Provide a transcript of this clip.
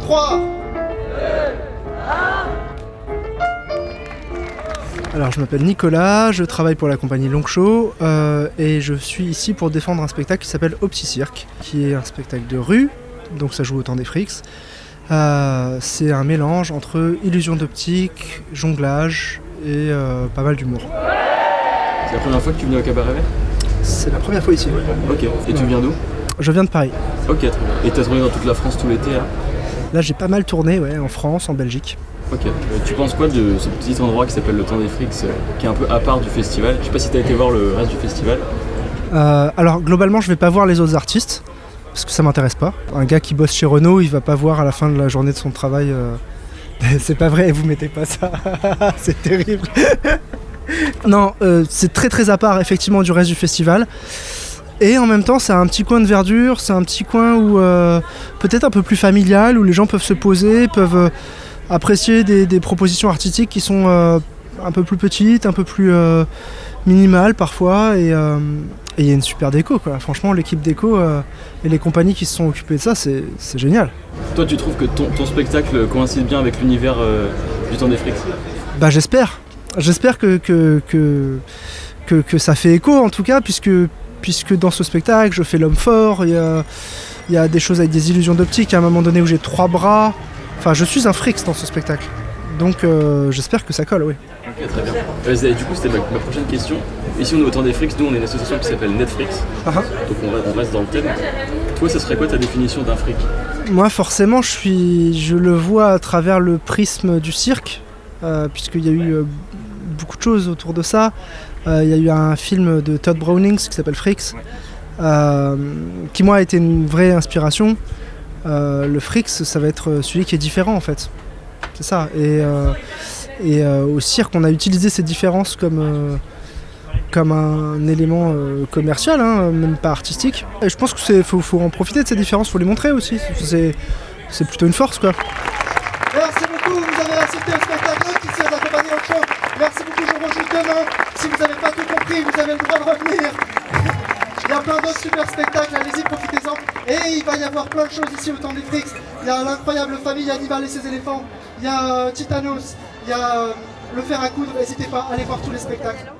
3 Alors je m'appelle Nicolas, je travaille pour la compagnie Longshow euh, et je suis ici pour défendre un spectacle qui s'appelle Opti Cirque, qui est un spectacle de rue, donc ça joue au temps des frics. Euh, c'est un mélange entre illusion d'optique, jonglage et euh, pas mal d'humour. C'est la première fois que tu viens au cabaret vert C'est la première fois ici. Ok. Et tu viens d'où Je viens de Paris. Ok, très bien. Et t'as tourné dans toute la France tout l'été là Là j'ai pas mal tourné ouais, en France, en Belgique. Ok. Euh, tu penses quoi de ce petit endroit qui s'appelle le Temps des Frics, euh, qui est un peu à part du festival? Je sais pas si t'as été voir le reste du festival. Euh, alors globalement je vais pas voir les autres artistes parce que ça m'intéresse pas. Un gars qui bosse chez Renault, il va pas voir à la fin de la journée de son travail. euh, c'est pas vrai, vous mettez pas ça. c'est terrible. Non, euh, c'est très très à part effectivement du reste du festival. Et en même temps, c'est un petit coin de verdure, c'est un petit coin où euh, peut-être un peu plus familial, où les gens peuvent se poser, peuvent euh, apprécier des, des propositions artistiques qui sont un peu plus petites, un peu plus minimales parfois. Et il y a une super déco, quoi. Franchement, l'équipe déco et les compagnies qui se sont occupées de ça, c'est génial. Toi, tu trouves que ton, ton spectacle coïncide bien avec l'univers du Temps des Frics? Bah j'espère. J'espère que que, que, que, que ça fait écho en tout cas, puisque, puisque dans ce spectacle, je fais l'homme fort, il y a, y a des choses avec des illusions d'optique, à un moment donné où j'ai trois bras. Enfin, je suis un frix dans ce spectacle. Donc euh, j'espère que ça colle, oui. Ok, très bien. Euh, du coup, c'était ma, ma prochaine question. Ici, on est au Temps des Frics, nous, on est une association qui s'appelle Netflix. Ah ah. Donc, on, re- on reste dans le thème. Toi, ça serait quoi ta définition d'un fric? Moi, forcément, je, suis, je le vois à travers le prisme du cirque, puisqu'il y a eu euh, beaucoup de choses autour de ça. Euh, il y a eu un film de Todd Brownings qui s'appelle Fricks, euh, qui moi a été une vraie inspiration. Euh, le Fricks, ça va être celui qui est différent en fait. C'est ça. Et, euh, et euh, au cirque, on a utilisé ces différences comme, euh, comme un élément euh, commercial, hein, même pas artistique. Et je pense qu'il faut, faut en profiter de ces différences, faut les montrer aussi. C'est, c'est plutôt une force quoi. Vous avez assisté au spectacle qui s'est accompagné au. Merci beaucoup, je vous rejoue demain. Si vous n'avez pas tout compris, vous avez le droit de revenir. Il y a plein d'autres super spectacles, allez-y, profitez-en. Et il va y avoir plein de choses ici au temps des Frix. Il y a l'incroyable famille Hannibal et ses éléphants. Il y a euh, Titanos. Il y a euh, le fer à coudre. N'hésitez pas, allez voir tous les spectacles.